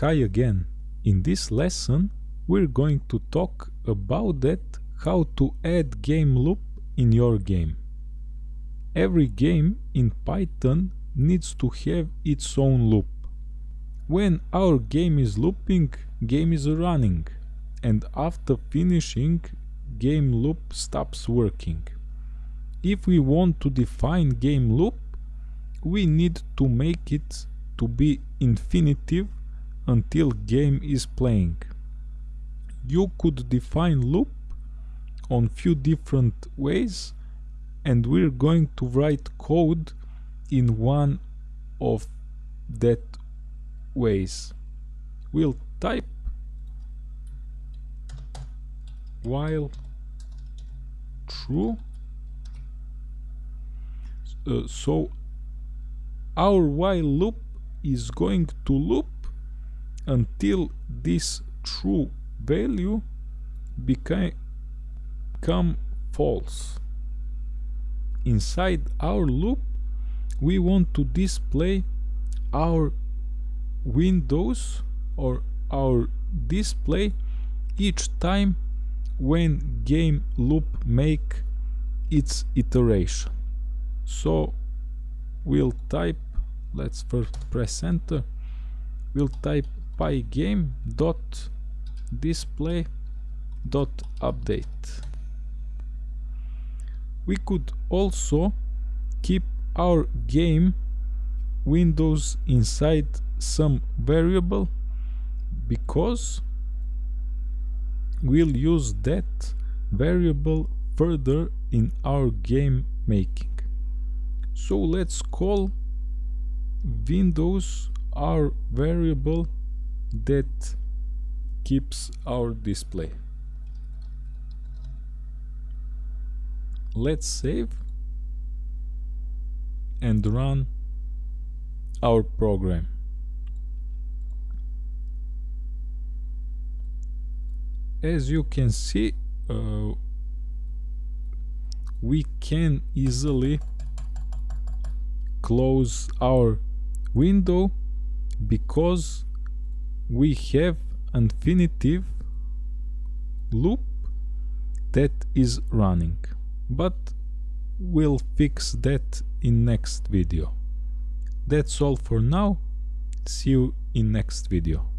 Hi again. In this lesson we're going to talk about that how to add game loop in your game. Every game in Python needs to have its own loop. When our game is looping, game is running and after finishing game loop stops working. If we want to define game loop, we need to make it to be infinitive until game is playing. You could define loop on few different ways and we're going to write code in one of that ways. We'll type while true uh, so our while loop is going to loop until this true value become, false. Inside our loop we want to display our windows or our display each time when game loop make its iteration. So we'll type, let's first press enter, we'll type pygame display update. We could also keep our game windows inside some variable because we'll use that variable further in our game making. So let's call windows our variable that keeps our display. Let's save and run our program. As you can see, uh, we can easily close our window because we have infinitive loop that is running but we'll fix that in next video. That's all for now. See you in next video